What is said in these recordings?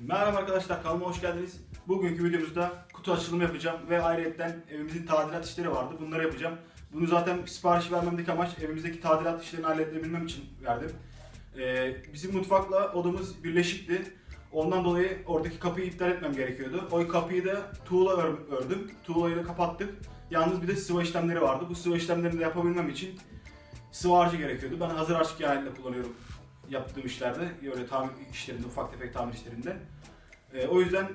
Merhaba arkadaşlar kanalıma hoş geldiniz. Bugünkü videomuzda kutu açılımı yapacağım ve ayrıca evimizin tadilat işleri vardı. Bunları yapacağım. Bunu zaten sipariş vermemdeki amaç evimizdeki tadilat işlerini halledebilmem için verdim. Ee, bizim mutfakla odamız birleşikti. Ondan dolayı oradaki kapıyı iptal etmem gerekiyordu. O kapıyı da tuğla ör- ördüm. Tuğlayla kapattık. Yalnız bir de sıva işlemleri vardı. Bu sıva işlemlerini de yapabilmem için sıvı harcı gerekiyordu. Ben hazır harç genellikle kullanıyorum yaptığım işlerde, böyle tamir işlerinde, ufak tefek tamir işlerinde. Ee, o yüzden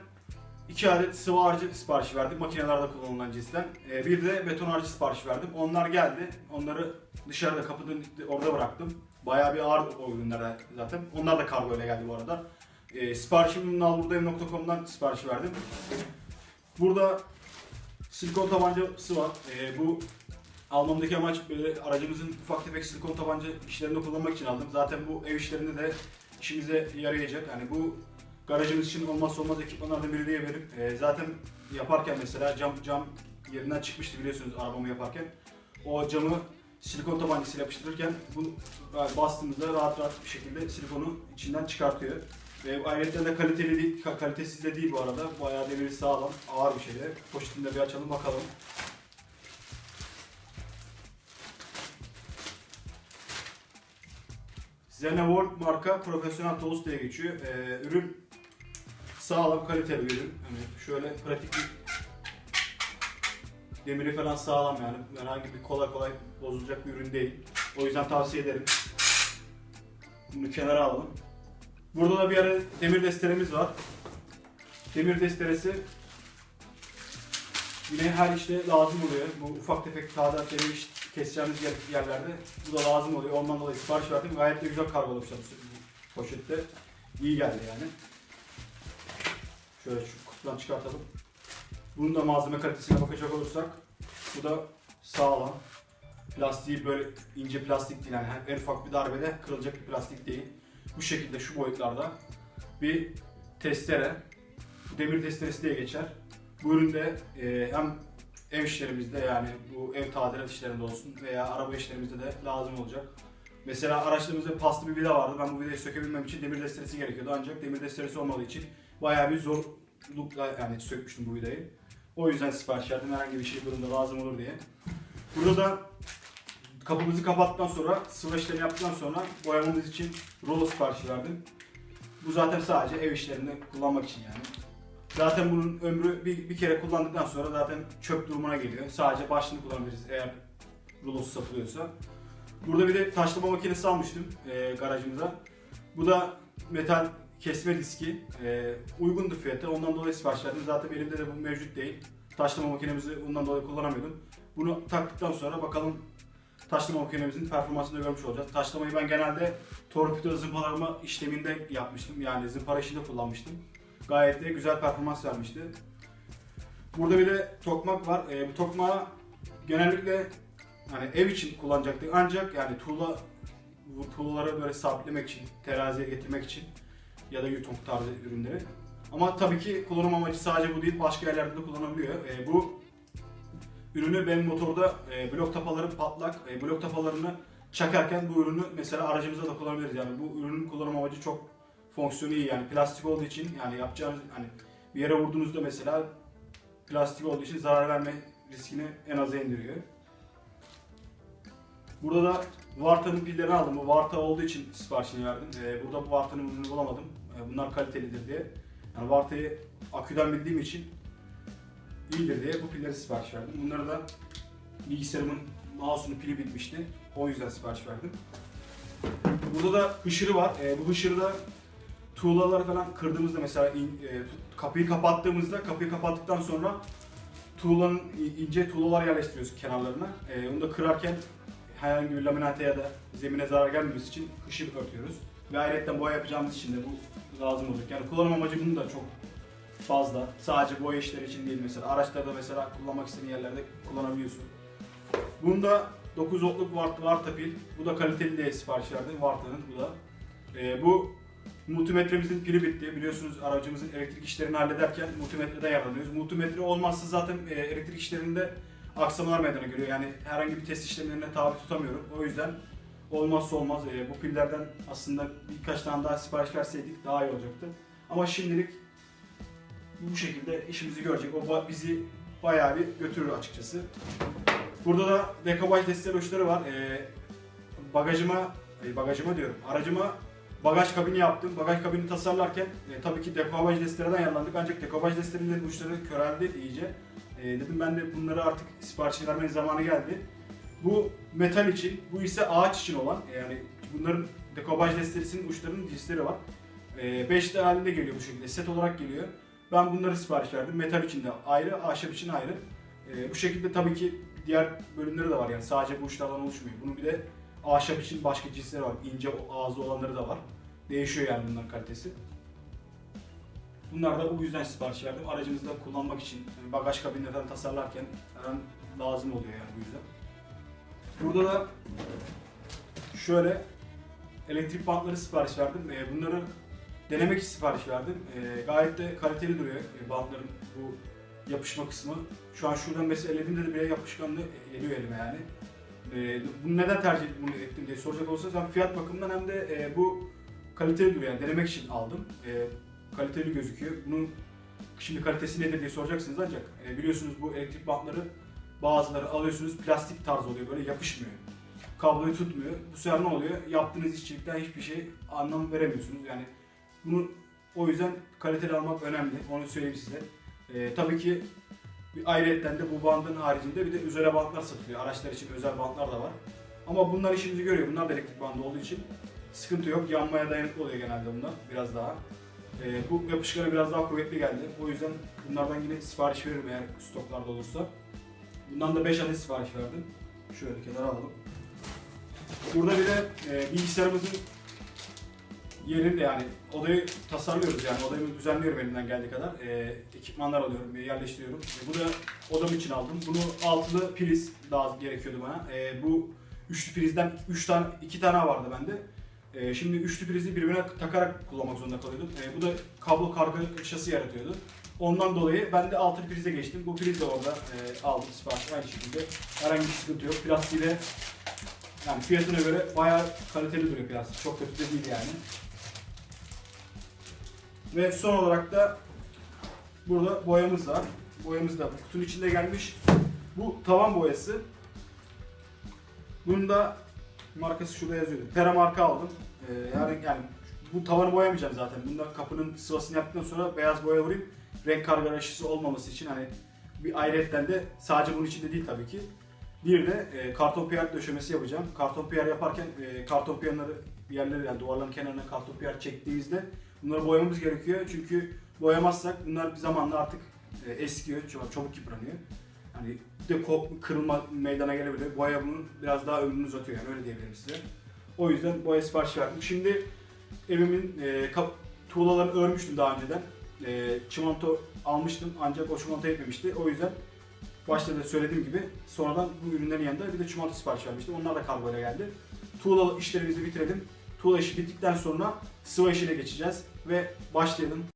iki adet sıvı harcı siparişi verdim makinelerde kullanılan cinsten. Ee, bir de beton harcı siparişi verdim. Onlar geldi. Onları dışarıda kapının orada bıraktım. Bayağı bir ağır o ürünler zaten. Onlar da kargo ile geldi bu arada. Ee, siparişimi nalburdayım.com'dan sipariş verdim. Burada silikon tabancası var. Ee, bu almamdaki amaç böyle aracımızın ufak tefek silikon tabanca işlerinde kullanmak için aldım. Zaten bu ev işlerinde de işimize yarayacak. Yani bu garajımız için olmazsa olmaz ekipmanlardan biri diyebilirim. Ee, zaten yaparken mesela cam cam yerinden çıkmıştı biliyorsunuz arabamı yaparken. O camı silikon tabancasıyla yapıştırırken bu bastığımızda rahat rahat bir şekilde silikonu içinden çıkartıyor. Ve ayrıca da kaliteli değil, ka- kalitesiz de değil bu arada. Bayağı demiri sağlam, ağır bir şey de. Poşetini de bir açalım bakalım. Zeneworld marka profesyonel tost diye geçiyor. Ee, ürün sağlam, kaliteli bir ürün. Hani şöyle pratik bir demiri falan sağlam yani. Herhangi bir kolay kolay bozulacak bir ürün değil. O yüzden tavsiye ederim. Bunu kenara alalım. Burada da bir ara demir desteremiz var. Demir desteresi yine her işte lazım oluyor. Bu ufak tefek tadilat demir iş keseceğimiz yer- yerlerde bu da lazım oluyor. Ondan dolayı sipariş verdim. Gayet de güzel kargolamışlar bu poşette. İyi geldi yani. Şöyle şu kutudan çıkartalım. Bunun da malzeme kalitesine bakacak olursak bu da sağlam. Plastiği böyle ince plastik değil yani en ufak bir darbede kırılacak bir plastik değil. Bu şekilde şu boyutlarda bir testere. Demir testeresi diye geçer. Bu üründe e, hem ev işlerimizde yani bu ev tadilat işlerinde olsun veya araba işlerimizde de lazım olacak. Mesela araçlarımızda paslı bir vida vardı. Ben bu vidayı sökebilmem için demir desteresi gerekiyordu. Ancak demir desteresi olmadığı için bayağı bir zorlukla yani sökmüştüm bu vidayı. O yüzden sipariş verdim herhangi bir şey durumda lazım olur diye. Burada da kapımızı kapattıktan sonra sıvı işlemi yaptıktan sonra boyamamız için rulo siparişi verdim. Bu zaten sadece ev işlerinde kullanmak için yani. Zaten bunun ömrü bir, bir kere kullandıktan sonra zaten çöp durumuna geliyor. Sadece başını kullanabiliriz eğer rulosu satılıyorsa. Burada bir de taşlama makinesi almıştım e, garajımıza. Bu da metal kesme diski. E, uygundu fiyatı. Ondan dolayı sipariş verdim. Zaten elimde de bu mevcut değil. Taşlama makinemizi ondan dolayı kullanamıyordum. Bunu taktıktan sonra bakalım taşlama makinemizin performansını görmüş olacağız. Taşlamayı ben genelde torpido zımparalama işleminde yapmıştım. Yani zımpara işinde kullanmıştım. Gayet de güzel performans vermişti. Burada bir de tokmak var. E, bu tokmağı genellikle hani ev için kullanacaktık ancak yani tuğla tuğlaları böyle sabitlemek için, teraziye getirmek için ya da yutunk tarzı ürünleri. Ama tabii ki kullanım amacı sadece bu değil, başka yerlerde de kullanılabiliyor. E, bu ürünü benim motorda e, blok tapaları patlak, e, blok tapalarını çakarken bu ürünü mesela aracımızda da kullanabiliriz. Yani bu ürünün kullanım amacı çok fonksiyonu iyi yani plastik olduğu için yani yapacağınız hani bir yere vurduğunuzda mesela plastik olduğu için zarar verme riskini en aza indiriyor. Burada da Varta'nın pillerini aldım. Bu Varta olduğu için siparişini verdim. Ee, burada bu Varta'nın ürünü bulamadım. Ee, bunlar kalitelidir diye. Yani Varta'yı aküden bildiğim için iyidir diye bu pilleri sipariş verdim. Bunları da bilgisayarımın mouse'unun pili bitmişti. O yüzden sipariş verdim. Burada da hışırı var. Ee, bu hışırı da tuğlaları falan kırdığımızda mesela in- e, kapıyı kapattığımızda kapıyı kapattıktan sonra tuğlanın ince tuğlalar yerleştiriyoruz kenarlarına. Ee, onu da kırarken herhangi bir laminate ya da zemine zarar gelmemesi için hışır örtüyoruz. Ve ayrıca boya yapacağımız için de bu lazım olacak. Yani kullanım amacı bunun da çok fazla. Sadece boya işleri için değil mesela. Araçlarda mesela kullanmak istediğin yerlerde kullanabiliyorsun. Bunda 9 voltluk Vart, Varta pil. Bu da kaliteli diye sipariş verdim. Varta'nın bu da. Ee, bu multimetremizin pili bitti. Biliyorsunuz aracımızın elektrik işlerini hallederken multimetreden yararlanıyoruz. Multimetre olmazsa zaten e, elektrik işlerinde aksamalar meydana geliyor. Yani herhangi bir test işlemlerine tabi tutamıyorum. O yüzden olmazsa olmaz. E, bu pillerden aslında birkaç tane daha sipariş verseydik daha iyi olacaktı. Ama şimdilik bu şekilde işimizi görecek. O bizi bayağı bir götürür açıkçası. Burada da dekabaj destek uçları var. Ee, bagajıma, e, bagajıma diyorum, aracıma bagaj kabini yaptım. Bagaj kabini tasarlarken e, tabii ki dekabaj destelerden yararlandık. Ancak dekabaj destelerinin uçları köreldi iyice. E, dedim ben de bunları artık sipariş vermenin zamanı geldi. Bu metal için, bu ise ağaç için olan e, yani bunların dekabaj desterisinin uçlarının cinsleri var. 5 tane halinde geliyor bu şekilde, set olarak geliyor. Ben bunları sipariş verdim. Metal için de ayrı, ahşap için ayrı. E, bu şekilde tabii ki diğer bölümleri de var yani sadece bu uçlardan oluşmuyor. Bunun bir de ahşap için başka cinsleri var. İnce ağızlı olanları da var. Değişiyor yani bunların kalitesi. Bunlar da bu yüzden sipariş verdim. Aracınızda kullanmak için, yani bagaj kabinlerden tasarlarken hemen lazım oluyor yani bu yüzden. Burada da şöyle elektrik bantları sipariş verdim. Ee, Bunları denemek için sipariş verdim. Ee, Gayet de kaliteli duruyor e, bantların bu yapışma kısmı. Şu an şuradan mesela elediğimde de bile yapışkanlığı geliyor elime yani. Ee, bunu neden tercih ettim diye soracak olursanız hem fiyat bakımından hem de e, bu kaliteli duruyor yani denemek için aldım. E, kaliteli gözüküyor. Bunun şimdi kalitesi nedir diye soracaksınız ancak e, biliyorsunuz bu elektrik bantları bazıları alıyorsunuz plastik tarz oluyor böyle yapışmıyor. Kabloyu tutmuyor. Bu sefer ne oluyor? Yaptığınız işçilikten hiçbir şey anlam veremiyorsunuz. Yani bunu o yüzden kaliteli almak önemli. Onu söyleyeyim size. E, tabii ki bir ayrıyetten de bu bandın haricinde bir de özel bantlar satılıyor. Araçlar için özel bantlar da var. Ama bunlar işimizi görüyor. Bunlar da elektrik bandı olduğu için sıkıntı yok. Yanmaya dayanıklı oluyor genelde bunlar biraz daha. Ee, bu yapışkanı biraz daha kuvvetli geldi. O yüzden bunlardan yine sipariş veririm eğer stoklarda olursa. Bundan da 5 adet sipariş verdim. Şöyle kenara alalım. Burada bir de e, bilgisayarımızın yerinde yani odayı tasarlıyoruz yani odayı düzenliyorum elimden geldiği kadar. E, ekipmanlar alıyorum, yerleştiriyorum. E, bu da odam için aldım. Bunu altılı priz daha gerekiyordu bana. E, bu üçlü prizden 3 tane 2 tane vardı bende. E, şimdi üçlü prizi birbirine takarak kullanmak zorunda kalıyordum. E, bu da kablo kargaşası yaratıyordu. Ondan dolayı ben de altılı prize geçtim. Bu priz de orada e, aldım sipariş aynı şekilde. Herhangi bir sıkıntı yok. Plastiği de yani fiyatına göre bayağı kaliteli duruyor plastik. Çok kötü de değil yani. Ve son olarak da burada boyamız var. Boyamız da bu kutunun içinde gelmiş. Bu tavan boyası. Bunun da markası şurada yazıyordu. Pera marka aldım. Ee, yani, yani bu tavanı boyamayacağım zaten. Bunda kapının sıvasını yaptıktan sonra beyaz boya vurayım. Renk kargaşası olmaması için hani bir ayrıyetten de sadece bunun içinde değil tabii ki. Bir de e, karton piyer döşemesi yapacağım. Karton piyer yaparken e, karton piyerleri bir yerlere yani duvarların kenarına karton piyer çektiğimizde bunları boyamamız gerekiyor. Çünkü boyamazsak bunlar bir zamanla artık e, eskiyor, çabuk yıpranıyor. Hani de kop, kırılma meydana gelebilir. Boya bunun biraz daha ömrünü uzatıyor yani öyle diyebilirim size. O yüzden boya sipariş verdim. Şimdi evimin e, kap, tuğlalarını örmüştüm daha önceden. E, çimento almıştım ancak o çimento etmemişti. O yüzden başta da söylediğim gibi sonradan bu ürünlerin yanında bir de çimento sipariş vermiştim. Onlar da kargoyla geldi. Tuğla işlerimizi bitirelim. Tuğla işi bittikten sonra sıva işine geçeceğiz ve başlayalım.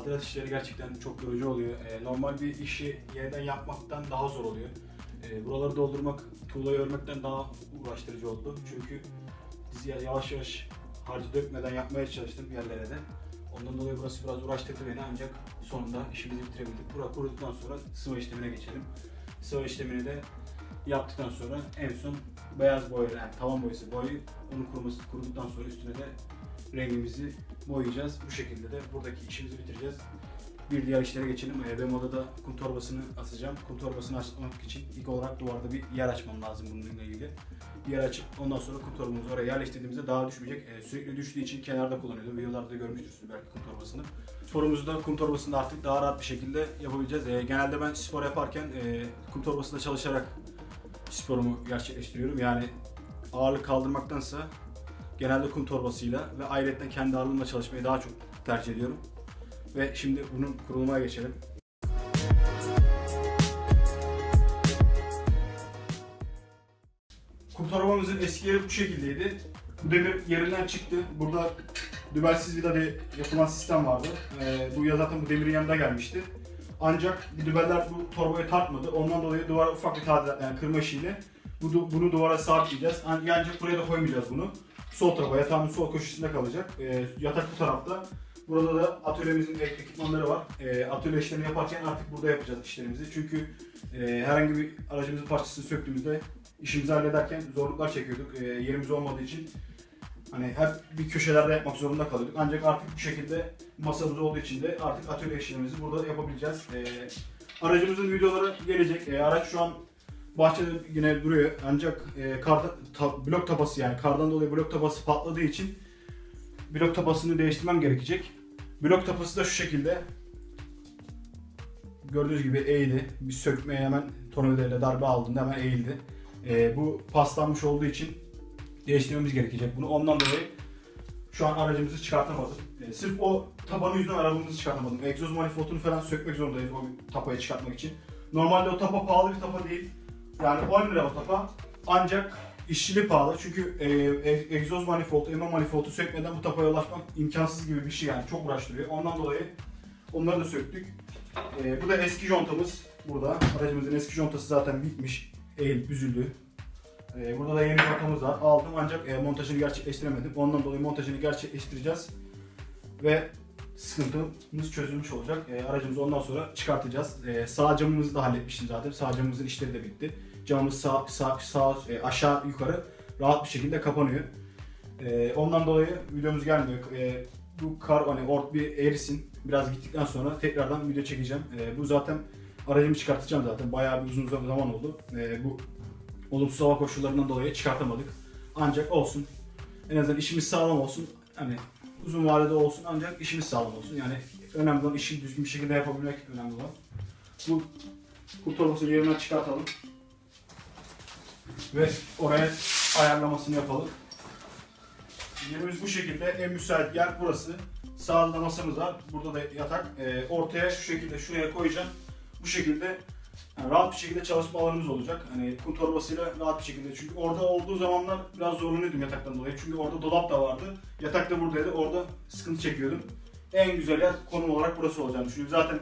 Tadilat işleri gerçekten çok yorucu oluyor. Ee, normal bir işi yeniden yapmaktan daha zor oluyor. Ee, buraları doldurmak, tuğlayı örmekten daha uğraştırıcı oldu. Çünkü biz ya- yavaş yavaş harcı dökmeden yapmaya çalıştım yerlere de. Ondan dolayı burası biraz uğraştırdı beni ancak sonunda işimizi bitirebildik. Bura kuruduktan sonra sıva işlemine geçelim. Sıva işlemini de yaptıktan sonra en son beyaz boya yani tavan boyası boyu onu kuruması, kuruduktan sonra üstüne de rengimizi boyayacağız. Bu şekilde de buradaki işimizi bitireceğiz. bir diğer işlere geçelim. Ee, benim odada kum torbasını asacağım. Kum torbasını açmak için ilk olarak duvarda bir yer açmam lazım bununla ilgili. Bir yer açıp ondan sonra kum torbamızı oraya yerleştirdiğimizde daha düşmeyecek. Ee, sürekli düştüğü için kenarda kullanıyordum. Videolarda da görmüştürsünüz belki kum torbasını. Sporumuzu da kum torbasında artık daha rahat bir şekilde yapabileceğiz. Ee, genelde ben spor yaparken e, kum torbasında çalışarak sporumu gerçekleştiriyorum. Yani ağırlık kaldırmaktansa genelde kum torbasıyla ve ayrıca kendi ağırlığımla çalışmayı daha çok tercih ediyorum. Ve şimdi bunun kurulumuna geçelim. Kum torbamızın eski yeri bu şekildeydi. Bu demir yerinden çıktı. Burada dübelsiz vida diye yapılan sistem vardı. Ee, bu ya zaten bu demirin yanında gelmişti. Ancak dübeller bu torbayı tartmadı. Ondan dolayı duvara ufak bir tadilat yani kırma işiyle bunu duvara sabitleyeceğiz. An- Ancak buraya da koymayacağız bunu. Sol tarafa, yatağın sol köşesinde kalacak. Ee, yatak bu tarafta. Burada da atölyemizin ek- ekipmanları var. Ee, atölye işlerini yaparken artık burada yapacağız işlerimizi. Çünkü e, herhangi bir aracımızın parçasını söktüğümüzde işimizi hallederken zorluklar çekiyorduk. Ee, yerimiz olmadığı için hani hep bir köşelerde yapmak zorunda kalıyorduk. Ancak artık bu şekilde masamız olduğu için de artık atölye işlerimizi burada yapabileceğiz. Ee, aracımızın videoları gelecek. Ee, araç şu an bahçede yine duruyor. Ancak e, karda, ta- blok tabası yani kardan dolayı blok tabası patladığı için blok tabasını değiştirmem gerekecek. Blok tabası da şu şekilde. Gördüğünüz gibi eğdi. Bir sökmeye hemen tornavidayla darbe aldığında hemen eğildi. Ee, bu paslanmış olduğu için değiştirmemiz gerekecek bunu. Ondan dolayı şu an aracımızı çıkartamadım. Ee, sırf o tabanı yüzünden aracımızı çıkartamadım. Egzoz manifoldunu falan sökmek zorundayız o tapayı çıkartmak için. Normalde o tapa pahalı bir tapa değil. Yani 10 lira o tapa. Ancak işçiliği pahalı. Çünkü e, e- egzoz manifold, ema manifoldu sökmeden bu tapaya ulaşmak imkansız gibi bir şey yani. Çok uğraştırıyor. Ondan dolayı onları da söktük. E, bu da eski contamız burada. Aracımızın eski contası zaten bitmiş. Eğilip büzüldü. Ee, burada da yeni kontamız var. Aldım ancak e, montajını gerçekleştiremedim. Ondan dolayı montajını gerçekleştireceğiz. Ve sıkıntımız çözülmüş olacak. E, aracımızı ondan sonra çıkartacağız. E, sağ camımızı da halletmiştim zaten. Sağ camımızın işleri de bitti. Camımız sağ, sağ, sağ e, aşağı yukarı rahat bir şekilde kapanıyor. E, ondan dolayı videomuz gelmiyor. E, bu kar hani ort bir erisin. Biraz gittikten sonra tekrardan video çekeceğim. E, bu zaten aracımı çıkartacağım zaten. Bayağı bir uzun zaman oldu. E, bu olumsuz hava koşullarından dolayı çıkartamadık. Ancak olsun. En azından işimiz sağlam olsun. Hani uzun vadede olsun ancak işimiz sağlam olsun. Yani önemli olan işi düzgün bir şekilde yapabilmek önemli olan. Bu kurtarmasını yerinden çıkartalım. Ve oraya ayarlamasını yapalım. Yerimiz bu şekilde. En müsait yer burası. Sağda da masamız var. Burada da yatak. Ee, ortaya şu şekilde şuraya koyacağım. Bu şekilde yani rahat bir şekilde çalışma alanımız olacak. Hani kum torbasıyla rahat bir şekilde. Çünkü orada olduğu zamanlar biraz zorlanıyordum yataktan dolayı. Çünkü orada dolap da vardı. Yatak da buradaydı. Orada sıkıntı çekiyordum. En güzel yer konum olarak burası olacağını düşünüyorum. Zaten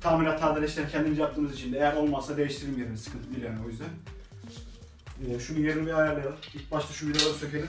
tamirat tadilat işlerini kendimiz yaptığımız için de eğer olmazsa değiştiririm yerini. Sıkıntı değil yani o yüzden. Ee, şunu yerini bir ayarlayalım. İlk başta şu vidaları sökelim.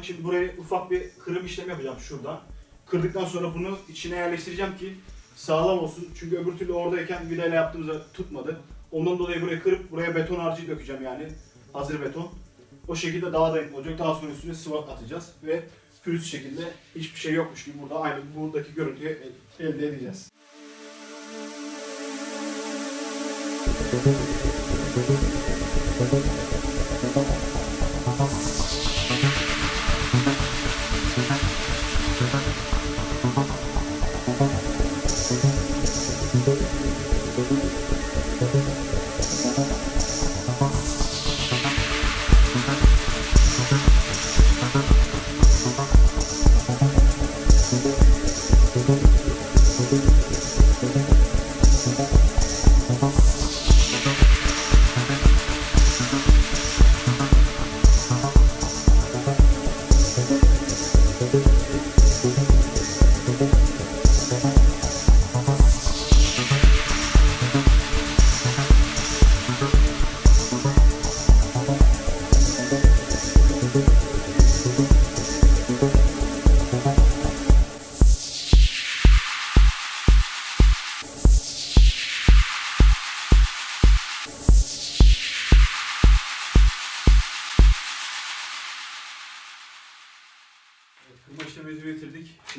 aldık. Şimdi buraya ufak bir kırım işlemi yapacağım şurada. Kırdıktan sonra bunu içine yerleştireceğim ki sağlam olsun. Çünkü öbür türlü oradayken vidayla yaptığımızda tutmadı. Ondan dolayı buraya kırıp buraya beton harcı dökeceğim yani. Hazır beton. O şekilde daha dayanıklı olacak. Daha sonra üstüne sıvak atacağız ve pürüz şekilde hiçbir şey yokmuş gibi burada aynı buradaki görüntüyü elde edeceğiz.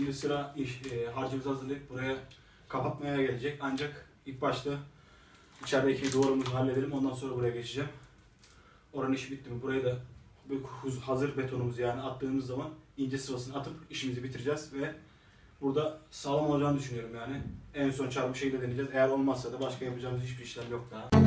Şimdi sıra iş, e, harcımızı hazırlayıp buraya kapatmaya gelecek. Ancak ilk başta içerideki duvarımızı halledelim. Ondan sonra buraya geçeceğim. Oranın işi bitti mi? Buraya da hazır betonumuzu yani attığımız zaman ince sıvasını atıp işimizi bitireceğiz ve burada sağlam olacağını düşünüyorum yani. En son çarpı şeyle deneyeceğiz. Eğer olmazsa da başka yapacağımız hiçbir işlem yok daha.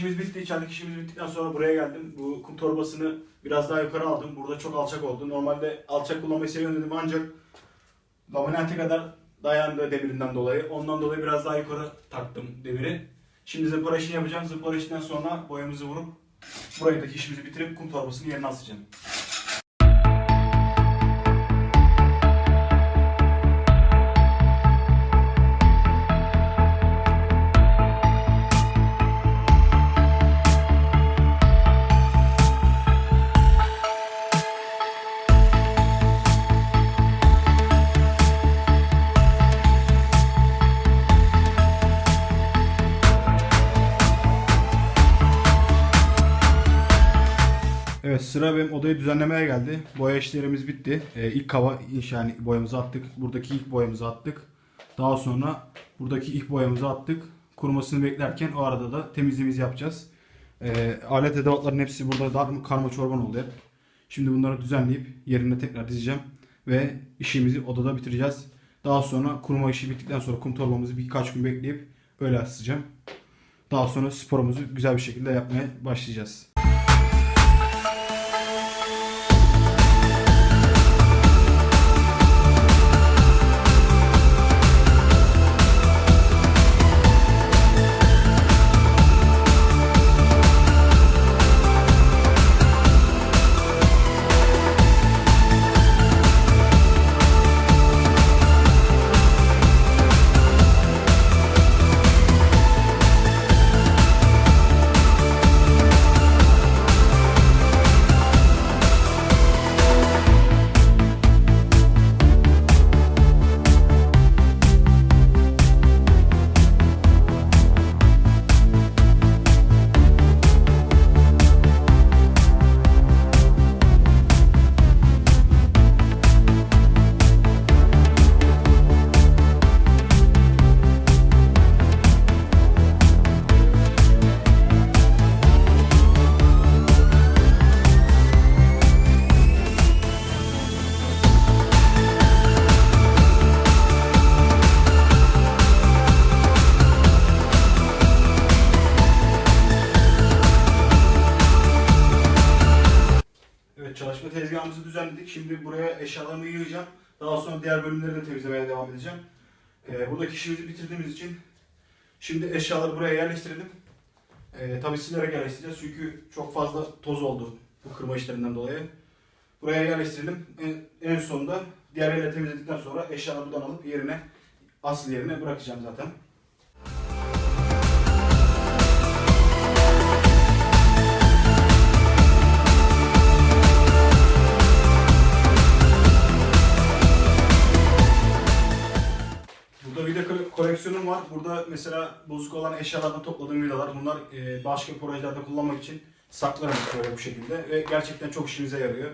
İşimiz bitti. İçerideki işimiz bittikten sonra buraya geldim. Bu kum torbasını biraz daha yukarı aldım. Burada çok alçak oldu. Normalde alçak kullanmayı seviyorum dedim ancak laminate kadar dayandı demirinden dolayı. Ondan dolayı biraz daha yukarı taktım demiri. Şimdi zımpara işini yapacağım. Zımpara işinden sonra boyamızı vurup burayı da işimizi bitirip kum torbasını yerine asacağım. Sıra benim odayı düzenlemeye geldi. Boya işlerimiz bitti. Ee, ilk kava yani boyamızı attık. Buradaki ilk boyamızı attık. Daha sonra buradaki ilk boyamızı attık. Kurumasını beklerken o arada da temizliğimizi yapacağız. Ee, alet edevatların hepsi burada dar, karma çorban oldu hep. Şimdi bunları düzenleyip yerine tekrar dizeceğim. Ve işimizi odada bitireceğiz. Daha sonra kuruma işi bittikten sonra kum torbamızı birkaç gün bekleyip öyle asacağım. Daha sonra sporumuzu güzel bir şekilde yapmaya başlayacağız. Şimdi buraya eşyalarımı yığacağım. Daha sonra diğer bölümleri de temizlemeye devam edeceğim. Ee, buradaki işimizi bitirdiğimiz için şimdi eşyaları buraya yerleştirelim. Ee, tabii silerek yerleştireceğiz çünkü çok fazla toz oldu bu kırma işlerinden dolayı. Buraya yerleştirelim. En, en sonunda diğer yerleri temizledikten sonra eşyaları buradan alıp yerine asıl yerine bırakacağım zaten. Koleksiyonum var. Burada mesela bozuk olan eşyalardan topladığım vidalar. Bunlar e, başka projelerde kullanmak için saklarım böyle bu şekilde. Ve gerçekten çok işimize yarıyor.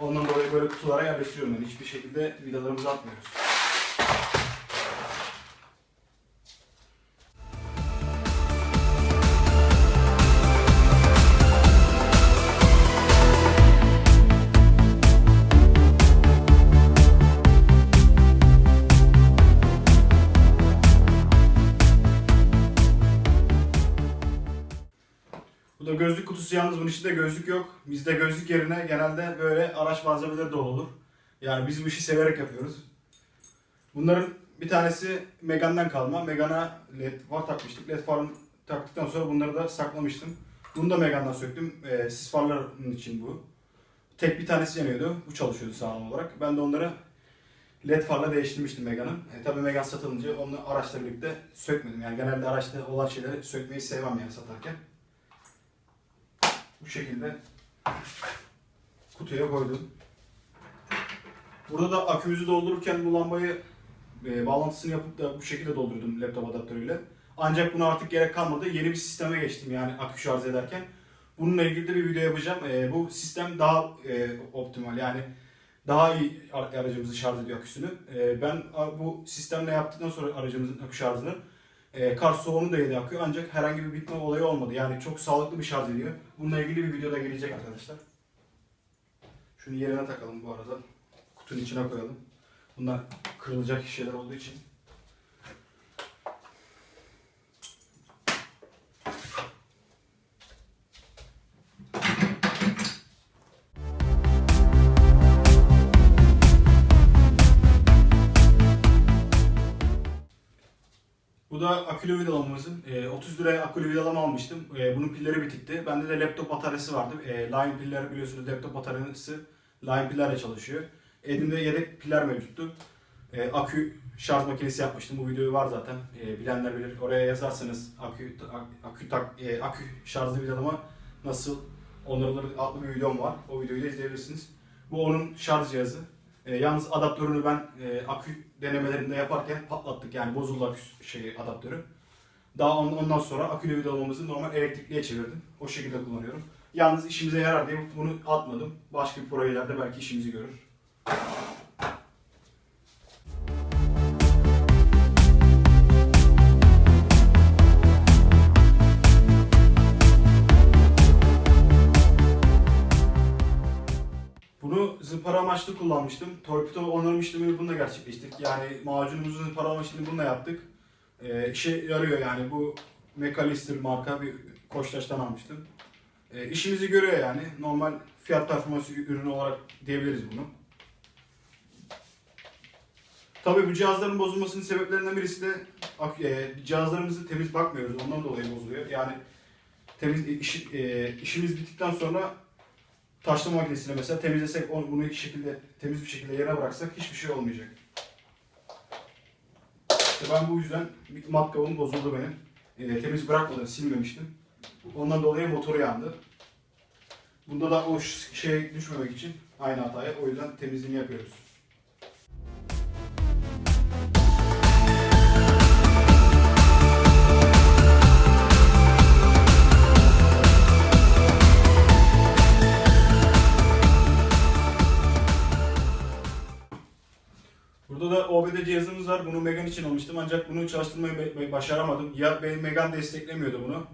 Ondan dolayı böyle kutulara yerleştiriyorum ben. Hiçbir şekilde vidalarımızı atmıyoruz. Kutusu yalnız bunun içinde gözlük yok. Bizde gözlük yerine genelde böyle araç malzemeleri dolu olur. Yani biz bu işi severek yapıyoruz. Bunların bir tanesi Megane'den kalma. Megane'a led far takmıştık. Led farını taktıktan sonra bunları da saklamıştım. Bunu da Megane'dan söktüm. Ee, sis farların için bu. Tek bir tanesi yanıyordu. Bu çalışıyordu sağlam olarak. Ben de onları led farla değiştirmiştim Megane'ın. E, tabii Megane satılınca onu araçla birlikte sökmedim. Yani genelde araçta olan şeyleri sökmeyi sevmem yani satarken. Bu şekilde kutuya koydum. Burada da akümüzü doldururken bu lambayı e, bağlantısını yapıp da bu şekilde doldurdum laptop adaptörüyle. Ancak buna artık gerek kalmadı. Yeni bir sisteme geçtim yani akü şarj ederken. Bununla ilgili de bir video yapacağım. E, bu sistem daha e, optimal yani daha iyi ar- aracımızı şarj ediyor aküsünü. E, ben bu sistemle yaptıktan sonra aracımızın akü şarjını e, kar soğuğunu da yedi akıyor ancak herhangi bir bitme olayı olmadı. Yani çok sağlıklı bir şarj ediyor. Bununla ilgili bir videoda gelecek arkadaşlar. Şunu yerine takalım bu arada. Kutunun içine koyalım. Bunlar kırılacak şeyler olduğu için. Akülü vidalamamızın. E, 30 liraya akülü vidalama almıştım. E, bunun pilleri bitikti. Bende de laptop bataryası vardı. E, Lion piller biliyorsunuz laptop bataryası Lion pillerle çalışıyor. Elimde yedek piller mevcuttu. E, akü şarj makinesi yapmıştım. Bu videoyu var zaten. Bilenler bilir. Oraya yazarsanız akü ak- akü tak e, akü şarjlı vidalama nasıl onarılır adlı bir videom var. O videoyu da izleyebilirsiniz. Bu onun şarj cihazı. Yalnız adaptörünü ben e, akü denemelerinde yaparken patlattık yani bozuldu akü şey adaptörü. Daha on- ondan sonra akülü vidalamamızı normal elektrikliye çevirdim. O şekilde kullanıyorum. Yalnız işimize yarar diye bunu atmadım. Başka bir projelerde belki işimizi görür. Zımpara amaçlı kullanmıştım. Torpido onarım işlemini bununla gerçekleştirdik. Yani macunumuzu zımpara işlemini bununla yaptık. Ee, işe yarıyor yani bu Mekalister marka bir Koçtaş'tan almıştım. Ee, işimizi görüyor yani. Normal fiyat performans ürünü olarak diyebiliriz bunu. Tabii bu cihazların bozulmasının sebeplerinden birisi de e, cihazlarımızı temiz bakmıyoruz. Ondan dolayı bozuluyor. Yani temiz iş, e, işimiz bittikten sonra taşlama makinesine mesela temizlesek onu bunu bir şekilde temiz bir şekilde yerine bıraksak hiçbir şey olmayacak. İşte ben bu yüzden bir matkabım bozuldu benim. E, temiz bırakmadım, silmemiştim. Ondan dolayı motoru yandı. Bunda da o şey düşmemek için aynı hataya o yüzden temizliğini yapıyoruz. Burada da OBD cihazımız var. Bunu Megan için almıştım ancak bunu çalıştırmayı başaramadım. Ya Megan desteklemiyordu bunu.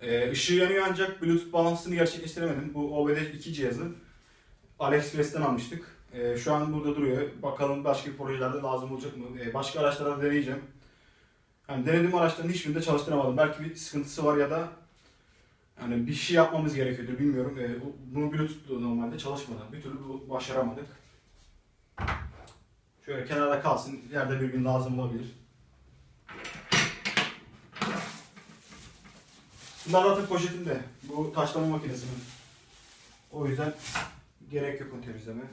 Ee, ışığı yanıyor ancak Bluetooth bağlantısını gerçekleştiremedim. Bu OBD 2 cihazı. AliExpress'ten almıştık. Ee, şu an burada duruyor. Bakalım başka projelerde lazım olacak mı? Ee, başka araçlarda deneyeceğim. Yani denediğim araçların hiçbirinde çalıştıramadım. Belki bir sıkıntısı var ya da yani bir şey yapmamız gerekiyordur bilmiyorum. Ee, bu- bunu Bluetooth'la normalde çalışmadan bir türlü başaramadık. Şöyle kenarda kalsın. Yerde bir gün lazım olabilir. Bunlar zaten poşetimde. Bu taşlama makinesi mi? O yüzden gerek yok onu temizlemeye.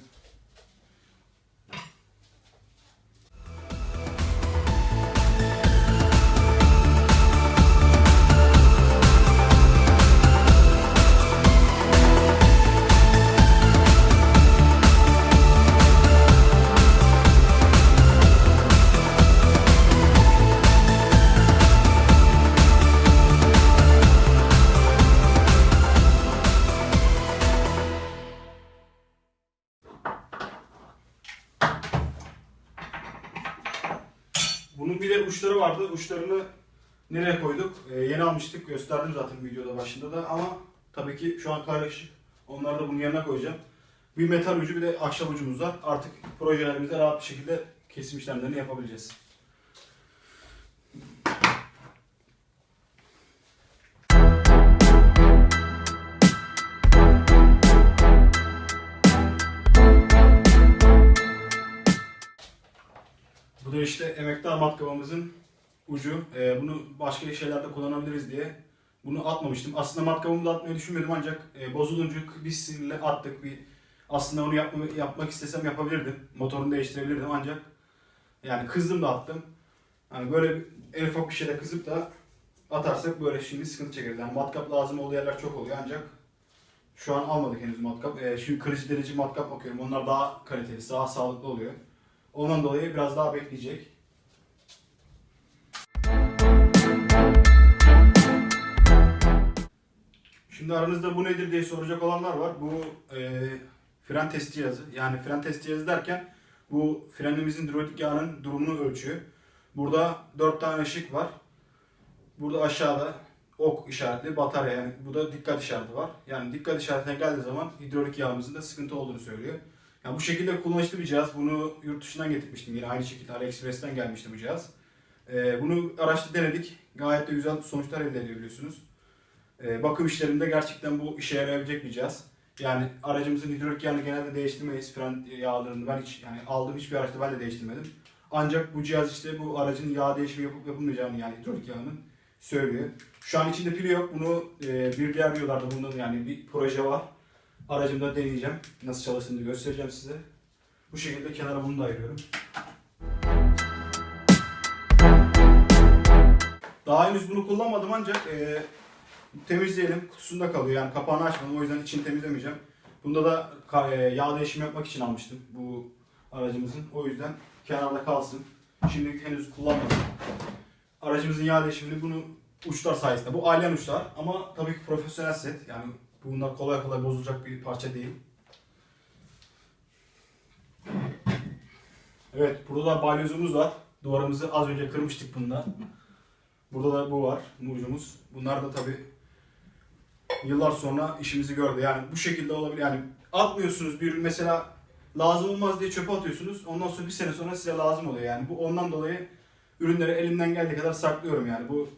Uçları vardı. Uçlarını nereye koyduk? Ee, yeni almıştık. Gösterdim zaten videoda başında da ama tabii ki şu an karışık. Onları da bunun yanına koyacağım. Bir metal ucu bir de ahşap ucumuz var. Artık projelerimizde rahat bir şekilde kesim işlemlerini yapabileceğiz. İşte emektar matkabımızın ucu. Ee, bunu başka şeylerde kullanabiliriz diye bunu atmamıştım. Aslında matkabımı da atmayı düşünmedim ancak e, bozulunca bir sinirle attık. Bir aslında onu yapma, yapmak istesem yapabilirdim. Motorunu değiştirebilirdim ancak yani kızdım da attım. Hani böyle en ufak bir şeyde kızıp da atarsak böyle şimdi sıkıntı çekeriz. Yani matkap lazım olduğu yerler çok oluyor ancak şu an almadık henüz matkap. Ee, şimdi kırıcı delici matkap bakıyorum. Onlar daha kaliteli, daha sağlıklı oluyor. Ondan dolayı biraz daha bekleyecek. Şimdi aranızda bu nedir diye soracak olanlar var. Bu e, fren test cihazı. Yani fren test cihazı derken bu frenimizin hidrolik yağının durumunu ölçüyor. Burada 4 tane ışık var. Burada aşağıda ok işaretli batarya yani bu da dikkat işareti var. Yani dikkat işaretine geldiği zaman hidrolik yağımızın da sıkıntı olduğunu söylüyor. Yani bu şekilde kullanışlı bir cihaz. Bunu yurt dışından getirmiştim yine aynı şekilde AliExpress'ten gelmişti bu cihaz. Ee, bunu araçta denedik. Gayet de güzel sonuçlar elde edebiliyorsunuz. Ee, bakım işlerinde gerçekten bu işe yarayabilecek bir cihaz. Yani aracımızın hidrolik yağını genelde değiştirmeyiz. Fren yağlarını ben hiç yani aldığım hiçbir araçta ben de değiştirmedim. Ancak bu cihaz işte bu aracın yağ değişimi yapıp yapılmayacağını yani hidrolik yağının söylüyor. Şu an içinde pili yok. Bunu e, bir diğer videolarda bunun yani bir proje var. Aracımda deneyeceğim. Nasıl çalıştığını göstereceğim size. Bu şekilde kenara bunu da ayırıyorum. Daha henüz bunu kullanmadım ancak e, temizleyelim. Kutusunda kalıyor yani kapağını açmadım o yüzden içini temizlemeyeceğim. Bunda da e, yağ değişimi yapmak için almıştım bu aracımızın. O yüzden kenarda kalsın. Şimdi henüz kullanmadım. Aracımızın yağ değişimini bunu uçlar sayesinde. Bu alien uçlar ama tabii ki profesyonel set. Yani bunlar kolay kolay bozulacak bir parça değil. Evet burada da balyozumuz var. Duvarımızı az önce kırmıştık bunda. Burada da bu var, mucumuz. Bunlar da tabii yıllar sonra işimizi gördü. Yani bu şekilde olabilir. Yani atmıyorsunuz bir mesela lazım olmaz diye çöpe atıyorsunuz. Ondan sonra bir sene sonra size lazım oluyor. Yani bu ondan dolayı ürünleri elimden geldiği kadar saklıyorum yani. Bu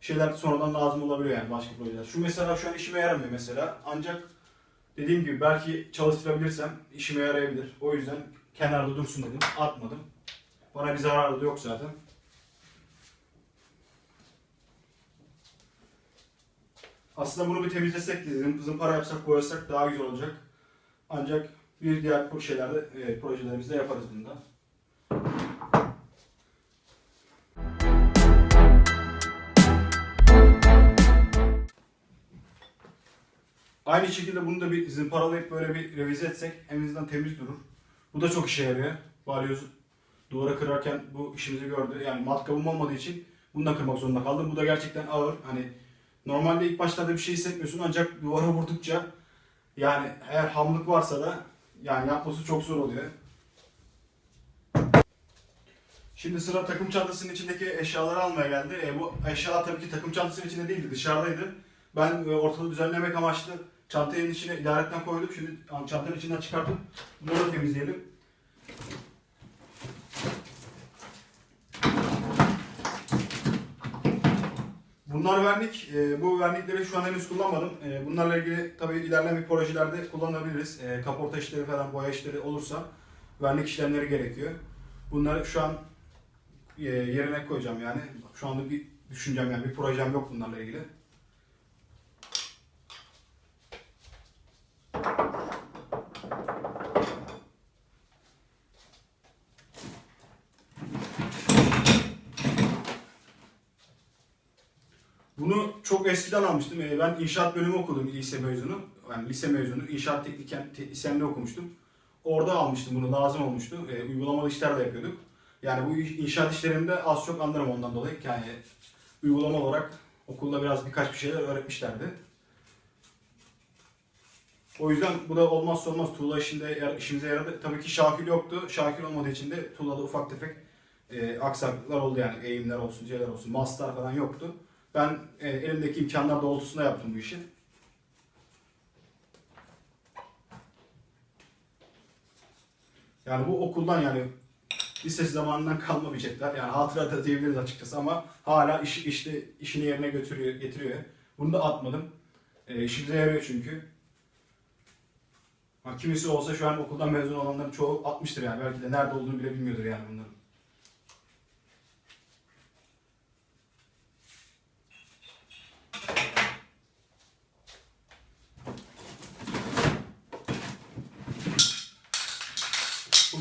şeyler sonradan lazım olabiliyor yani başka projeler. Şu mesela şu an işime yaramıyor mesela. Ancak dediğim gibi belki çalıştırabilirsem işime yarayabilir. O yüzden kenarda dursun dedim. Atmadım. Bana bir zararı da yok zaten. Aslında bunu bir temizlesek dedim. Zımpara yapsak, boyasak daha güzel olacak. Ancak bir diğer şeylerde, e, projelerimizde yaparız bunu. Aynı şekilde bunu da bir zımparalayıp böyle bir revize etsek en temiz durur. Bu da çok işe yarıyor. Balyozu duvara kırarken bu işimizi gördü. Yani matkabım olmadığı için bunu da kırmak zorunda kaldım. Bu da gerçekten ağır. Hani normalde ilk başlarda bir şey hissetmiyorsun ancak duvara vurdukça yani eğer hamlık varsa da yani yapması çok zor oluyor. Şimdi sıra takım çantasının içindeki eşyaları almaya geldi. E, bu eşyalar tabii ki takım çantasının içinde değildi, dışarıdaydı. Ben e, ortalığı düzenlemek amaçlı çantanın içine idaretten koydum. Şimdi çantanın içinden çıkartıp da temizleyelim. Bunlar vernik. E, bu vernikleri şu an henüz kullanmadım. E, bunlarla ilgili tabii ilerleyen projelerde kullanabiliriz. E, kaporta işleri falan, boya işleri olursa vernik işlemleri gerekiyor. Bunları şu an yerine koyacağım yani. Şu anda bir düşüncem yani bir projem yok bunlarla ilgili. Bunu çok eskiden almıştım. Ee, Ben inşaat bölümü okudum lise mezunu. Yani lise mezunu. İnşaat teknisyenliği okumuştum. Orada almıştım bunu lazım olmuştu. Ee, uygulamalı işler de yapıyorduk. Yani bu inşaat işlerinde az çok anlarım ondan dolayı. Yani uygulama olarak okulda biraz birkaç bir şeyler öğretmişlerdi. O yüzden bu da olmazsa olmaz tuğla işinde işimize yaradı. Tabii ki Şakir yoktu. Şakir olmadığı için de tuğlada ufak tefek e, aksaklıklar oldu yani eğimler olsun, şeyler olsun, maslar falan yoktu. Ben e, elimdeki imkanlar doğrultusunda yaptım bu işi. Yani bu okuldan yani lise zamanından kalma bir jetler. Yani hatıra da diyebiliriz açıkçası ama hala iş, işte işini yerine götürüyor, getiriyor. Bunu da atmadım. E, işimize yarıyor çünkü. Ha, kimisi olsa şu an okuldan mezun olanların çoğu atmıştır yani. Belki de nerede olduğunu bile bilmiyordur yani bunların.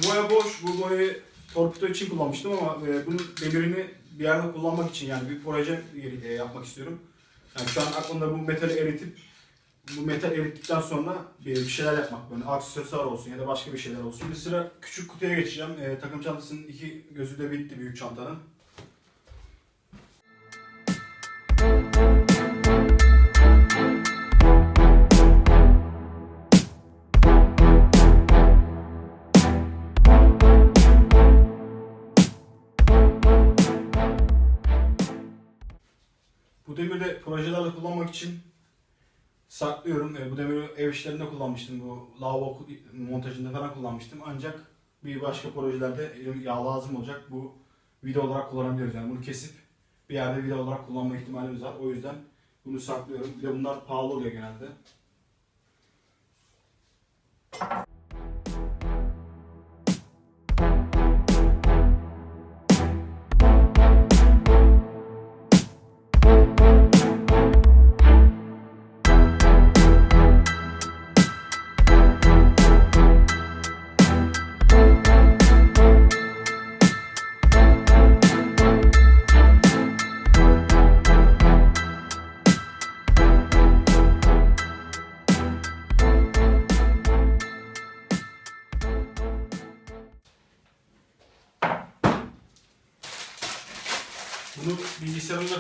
Boya boş. Bu boyayı torpido için kullanmıştım ama e, bunun demirini bir yerde kullanmak için yani bir proje e, yapmak istiyorum. Yani şu an aklımda bu metali eritip bu metal erittikten sonra bir, şeyler yapmak böyle aksesuar olsun ya da başka bir şeyler olsun. Şimdi sıra küçük kutuya geçeceğim. E, takım çantasının iki gözü de bitti büyük çantanın. Projelerde kullanmak için saklıyorum. E, bu demiri ev işlerinde kullanmıştım. Bu lavabo montajında falan kullanmıştım. Ancak bir başka projelerde yağ lazım olacak. Bu video olarak kullanabiliyoruz. Yani bunu kesip bir yerde video olarak kullanma ihtimalimiz var. O yüzden bunu saklıyorum. Bir de bunlar pahalı oluyor genelde.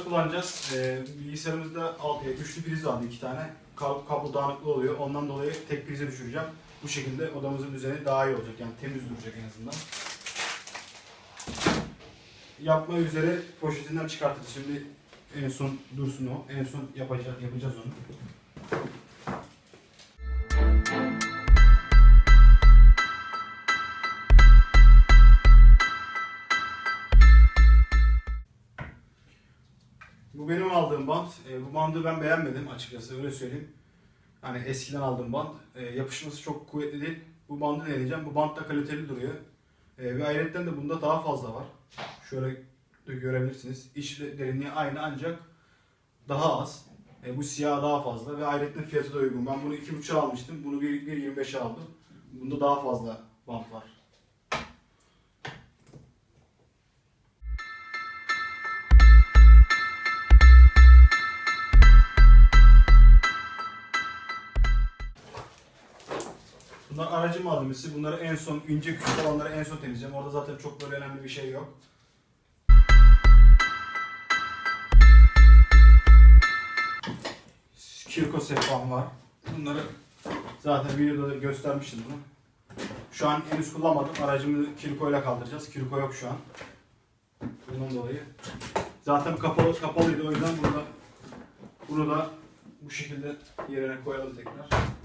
Kullanacağız. Ee, bilgisayarımızda alt, e, üçlü priz vardı iki tane. Kablo, kablo dağınıklığı oluyor. Ondan dolayı tek prize düşüreceğim. Bu şekilde odamızın düzeni daha iyi olacak. Yani temiz duracak en azından. Yapma üzere poşetinden çıkartırız. Şimdi en son dursun o. En son yapacağız, yapacağız onu. Aldığım bant. E, bu bandı ben beğenmedim açıkçası öyle söyleyeyim. Hani eskiden aldığım bant. E, yapışması çok kuvvetli değil. Bu bandı deneyeceğim. Bu bant da kaliteli duruyor. E, ve ayrıca de bunda daha fazla var. Şöyle de görebilirsiniz. İç derinliği aynı ancak daha az. E, bu siyah daha fazla ve ayrıca fiyatı da uygun. Ben bunu 2.5'a almıştım. Bunu 1.25'e aldım. Bunda daha fazla bant var. Bunlar aracı malzemesi. Bunları en son ince küçük olanları en son temizleyeceğim. Orada zaten çok böyle önemli bir şey yok. Kirko sehpam var. Bunları zaten videoda da göstermiştim bunu. Şu an henüz kullanmadım. Aracımı kirko ile kaldıracağız. Kirko yok şu an. Bundan dolayı. Zaten kapalı kapalıydı o yüzden burada bunu da bu şekilde yerine koyalım tekrar.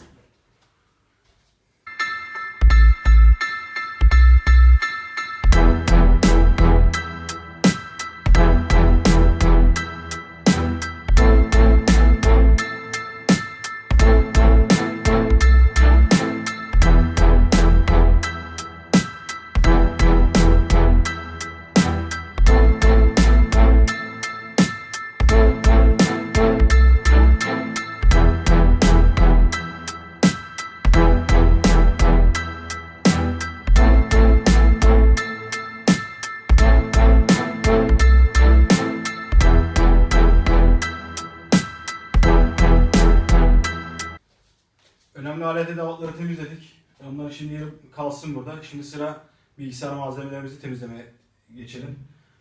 Şimdi kalsın burada. Şimdi sıra bilgisayar malzemelerimizi temizlemeye geçelim.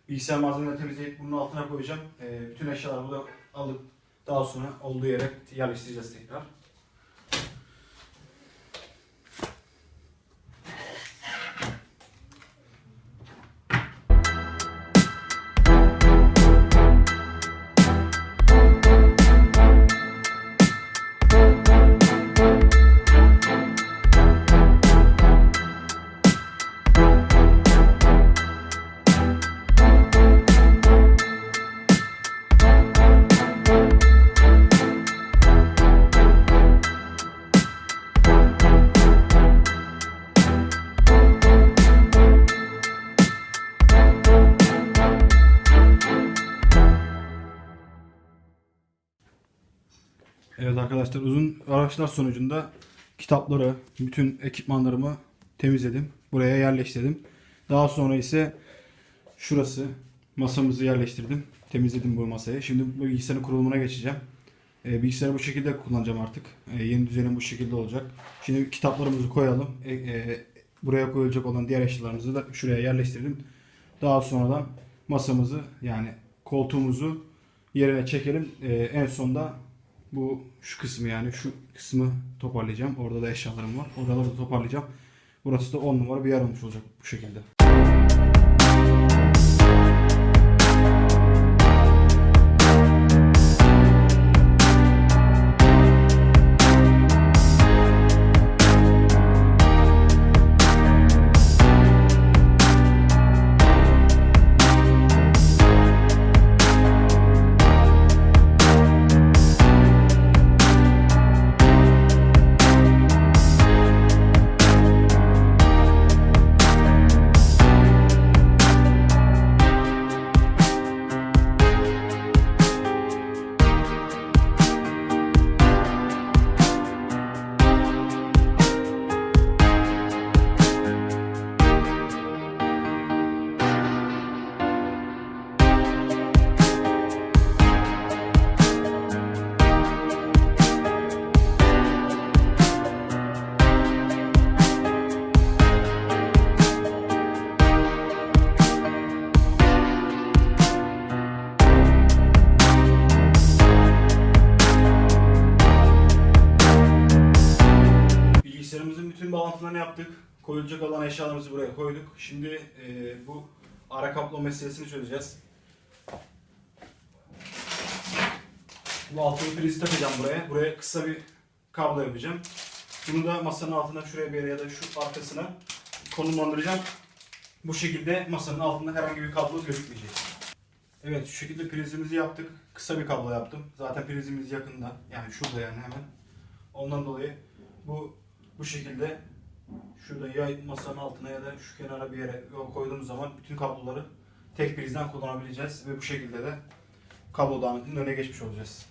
Bilgisayar malzemelerini temizleyip bunun altına koyacağım. Ee, bütün eşyalarımı da alıp daha sonra olduğu yere yerleştireceğiz tekrar. Evet arkadaşlar uzun araçlar sonucunda kitapları, bütün ekipmanlarımı temizledim. Buraya yerleştirdim. Daha sonra ise şurası masamızı yerleştirdim. Temizledim bu masayı. Şimdi bilgisayarın kurulumuna geçeceğim. Ee, bilgisayarı bu şekilde kullanacağım artık. Ee, yeni düzenim bu şekilde olacak. Şimdi kitaplarımızı koyalım. E, e, buraya koyulacak olan diğer eşyalarımızı da şuraya yerleştirdim. Daha sonradan masamızı yani koltuğumuzu yerine çekelim. Ee, en sonda bu şu kısmı yani şu kısmı toparlayacağım. Orada da eşyalarım var. Oraları da toparlayacağım. Burası da 10 numara bir yer olmuş olacak bu şekilde. Koyulacak olan eşyalarımızı buraya koyduk. Şimdi e, bu ara kablo meselesini çözeceğiz. Bu altılı prizi takacağım buraya. Buraya kısa bir kablo yapacağım. Bunu da masanın altına şuraya bir yere ya da şu arkasına konumlandıracağım. Bu şekilde masanın altında herhangi bir kablo gözükmeyecek. Evet şu şekilde prizimizi yaptık. Kısa bir kablo yaptım. Zaten prizimiz yakında. Yani şurada yani hemen. Ondan dolayı bu bu şekilde şurada ya masanın altına ya da şu kenara bir yere koyduğumuz zaman bütün kabloları tek prizden kullanabileceğiz ve bu şekilde de kablo dağınıklığının önüne geçmiş olacağız.